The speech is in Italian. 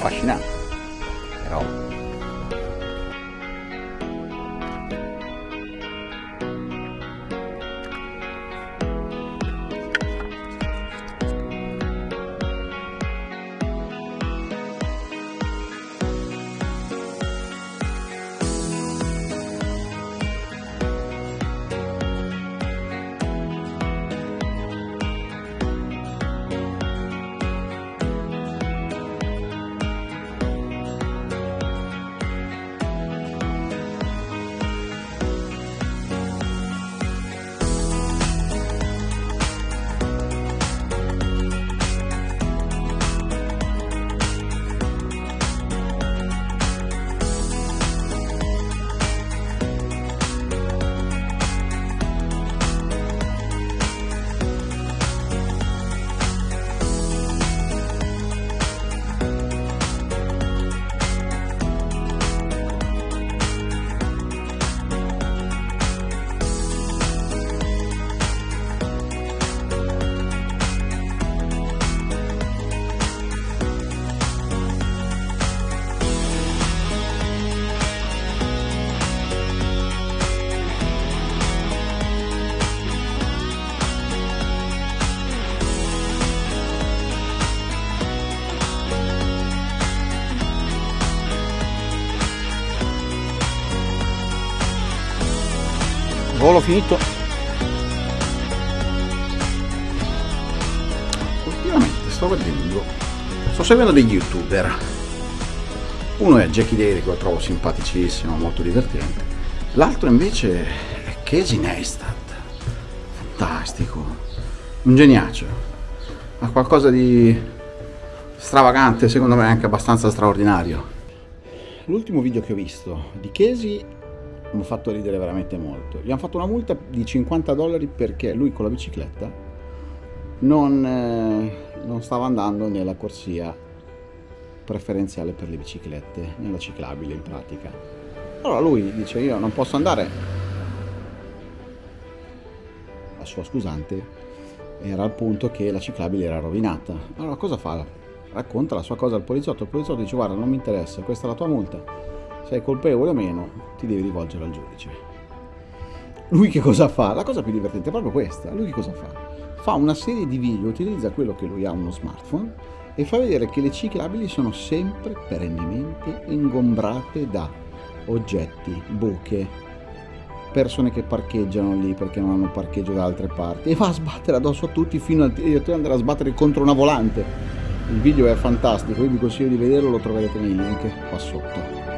fascinante. Volo finito. Ultimamente sto vedendo sto seguendo degli youtuber. Uno è Jackie Daly che lo trovo simpaticissimo molto divertente. L'altro invece è Casey Neistat. Fantastico. Un geniaccio. Ha qualcosa di stravagante secondo me anche abbastanza straordinario. L'ultimo video che ho visto di Casey mi ha fatto ridere veramente molto. Gli hanno fatto una multa di 50 dollari perché lui con la bicicletta non, eh, non stava andando nella corsia preferenziale per le biciclette, nella ciclabile in pratica. Allora lui dice io non posso andare. La sua scusante era al punto che la ciclabile era rovinata. Allora cosa fa? Racconta la sua cosa al poliziotto. Il poliziotto dice guarda non mi interessa, questa è la tua multa sei colpevole o meno, ti devi rivolgere al giudice. Lui che cosa fa? La cosa più divertente è proprio questa. Lui che cosa fa? Fa una serie di video, utilizza quello che lui ha, uno smartphone, e fa vedere che le ciclabili sono sempre perennemente ingombrate da oggetti, buche, persone che parcheggiano lì perché non hanno parcheggio da altre parti e va a sbattere addosso a tutti fino a andare a sbattere contro una volante. Il video è fantastico, io vi consiglio di vederlo, lo troverete nei link qua sotto.